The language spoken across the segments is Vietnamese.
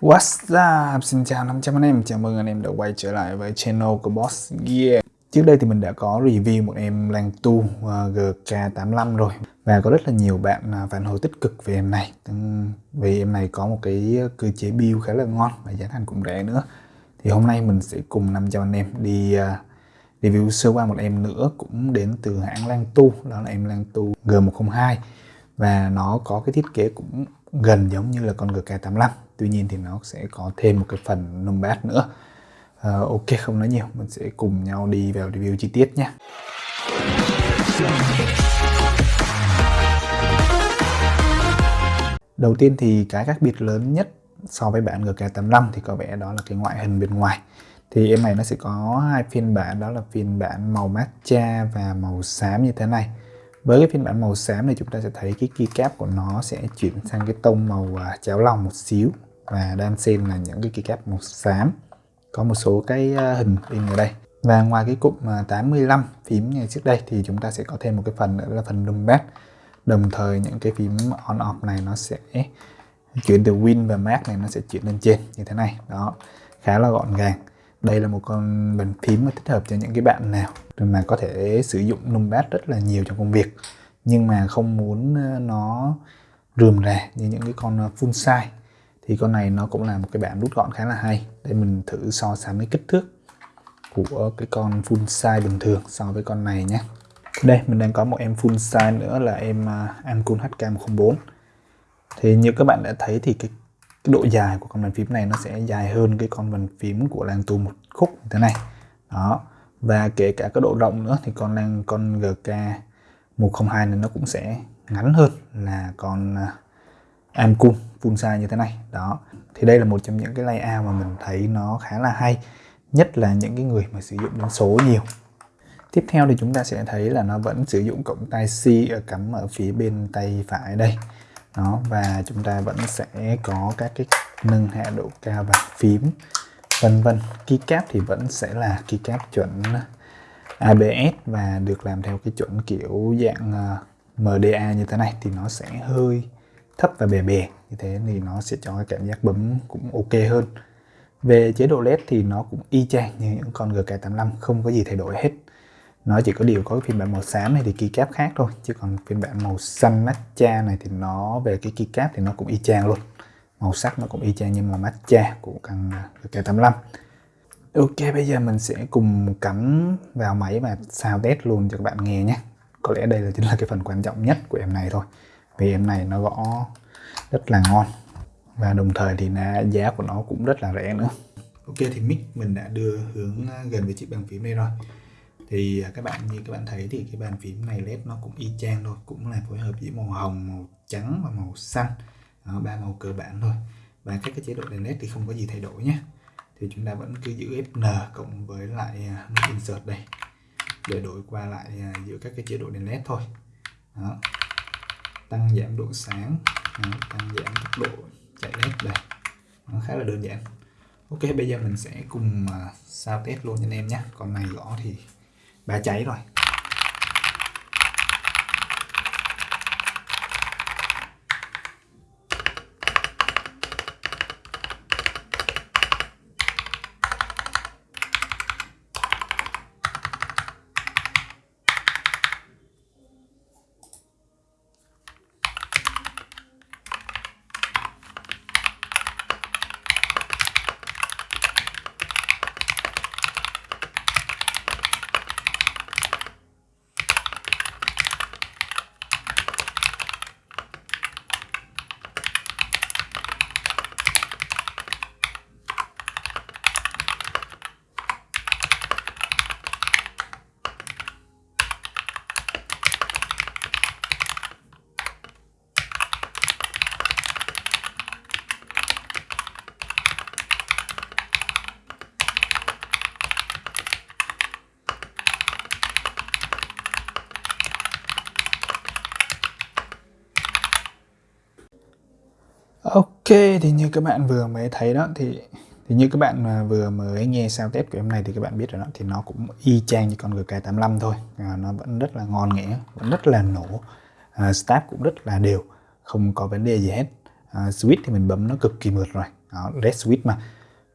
What's up? Xin chào 500 anh em, chào mừng anh em đã quay trở lại với channel của Boss Gear. Trước đây thì mình đã có review một em Lang Tu à, GK85 rồi. Và có rất là nhiều bạn à, phản hồi tích cực về em này. Vì em này có một cái cơ chế build khá là ngon và giá thành cũng rẻ nữa. Thì hôm nay mình sẽ cùng 500 anh em đi à, review sơ qua một em nữa cũng đến từ hãng Lang Tu Đó là em Lang Tu G102 Và nó có cái thiết kế cũng gần giống như là con GK85 tuy nhiên thì nó sẽ có thêm một cái phần numpad nữa. Uh, ok không nói nhiều. Mình sẽ cùng nhau đi vào review chi tiết nhé. Đầu tiên thì cái khác biệt lớn nhất so với bản GK85 thì có vẻ đó là cái ngoại hình bên ngoài. Thì em này nó sẽ có hai phiên bản đó là phiên bản màu matcha và màu xám như thế này. Với cái phiên bản màu xám này chúng ta sẽ thấy cái keycap của nó sẽ chuyển sang cái tông màu à, cháo lòng một xíu và đan xen là những cái keycap màu xám. Có một số cái à, hình in ở đây. Và ngoài cái cụm à, 85 phím như trước đây thì chúng ta sẽ có thêm một cái phần nữa là phần numpad đồng thời những cái phím on off này nó sẽ chuyển từ win và max này nó sẽ chuyển lên trên như thế này. Đó, khá là gọn gàng. Đây là một con bàn phím mà thích hợp cho những cái bạn nào mà có thể sử dụng numpad rất là nhiều trong công việc, nhưng mà không muốn à, nó rườm rà như những cái con full size thì con này nó cũng là một cái bản rút gọn khá là hay. Để mình thử so sánh cái kích thước của cái con full size bình thường so với con này nhé. Đây, mình đang có một em full size nữa là em à, Ancon HK104 thì như các bạn đã thấy thì cái cái độ dài của con bàn phím này nó sẽ dài hơn cái con bàn phím của lan Tu một khúc như thế này. Đó. Và kể cả cái độ rộng nữa thì con lan con GK 102 này nó cũng sẽ ngắn hơn là con à, am cung full size như thế này. Đó. Thì đây là một trong những cái layout mà mình thấy nó khá là hay, nhất là những cái người mà sử dụng đến số nhiều. Tiếp theo thì chúng ta sẽ thấy là nó vẫn sử dụng cổng tai C ở cắm ở phía bên tay phải đây. Đó, và chúng ta vẫn sẽ có các cái nâng hạ độ cao và phím, vân vân. Keycap thì vẫn sẽ là keycap chuẩn ABS và được làm theo cái chuẩn kiểu dạng ờ, MDA như thế này. Thì nó sẽ hơi thấp và bè bè như thế thì nó sẽ cho cái cảm giác bấm cũng ok hơn. Về chế độ led thì nó cũng y chang như những con GK85 không có gì thay đổi hết. Nó chỉ có điều có cái phiên bản màu xám này thì keycap khác thôi, chứ còn phiên bản màu xanh matcha này thì nó, về cái keycap thì nó cũng y chang luôn. Màu sắc nó cũng y chang như màu matcha của căn gk 85 Ok, bây giờ mình sẽ cùng cắm vào máy và sao test luôn cho các bạn nghe nhé. Có lẽ đây là chính là cái phần quan trọng nhất của em này thôi vì em này nó gõ rất là ngon. Và đồng thời thì là giá của nó cũng rất là rẻ nữa. Ok, thì mic mình đã đưa hướng à, gần với chiếc bàn phím đây rồi. Thì à, các bạn, như các bạn thấy thì cái bàn phím này led nó cũng y chang thôi, cũng là phối hợp giữa màu hồng, màu trắng và màu xanh. Ba màu cơ bản thôi. Và các cái chế độ đèn led thì không có gì thay đổi nhé. Thì chúng ta vẫn cứ giữ Fn cộng với lại à, nút insert đây, để đổi qua lại giữa các cái chế độ đèn led thôi. Đó tăng giảm độ sáng. Đó. tăng giảm tốc độ chạy led đây. Nó khá là đơn giản. Ok, bây giờ mình sẽ cùng à, sao test luôn cho anh em nhé. Còn này gõ thì bà cháy rồi. Ok thì như các bạn vừa mới thấy đó thì thì như các bạn mà vừa mới nghe sao test của em này thì các bạn biết rồi đó thì nó cũng y chang như con GK85 thôi. À, nó vẫn rất là ngon nghẽ vẫn rất là nổ. À, start cũng rất là đều không có vấn đề gì hết. À, switch thì mình bấm nó cực kỳ mượt rồi đó, Red Switch mà.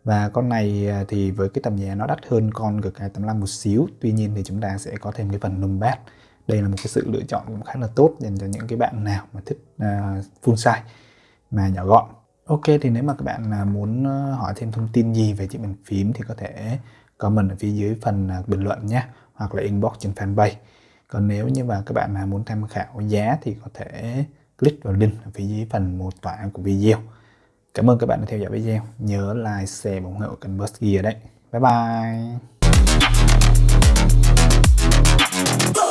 Và con này à, thì với cái tầm giá nó đắt hơn con GK85 một xíu tuy nhiên thì chúng ta sẽ có thêm cái phần numpad đây là một cái sự lựa chọn cũng khá là tốt dành cho những cái bạn nào mà thích uh, full size mà nhỏ gọn ok thì nếu mà các bạn à, muốn ờ, hỏi thêm thông tin gì về chiếc bàn phím thì có thể comment ở phía dưới phần à, bình luận nhé hoặc là inbox trên fanpage còn nếu như mà các bạn à, muốn tham khảo giá thì có thể click vào link ở phía dưới phần mô tả của video Cảm ơn các bạn đã theo dõi video. Nhớ like, share và ủng hộ kênh Buzz Gear đấy. Bye bye.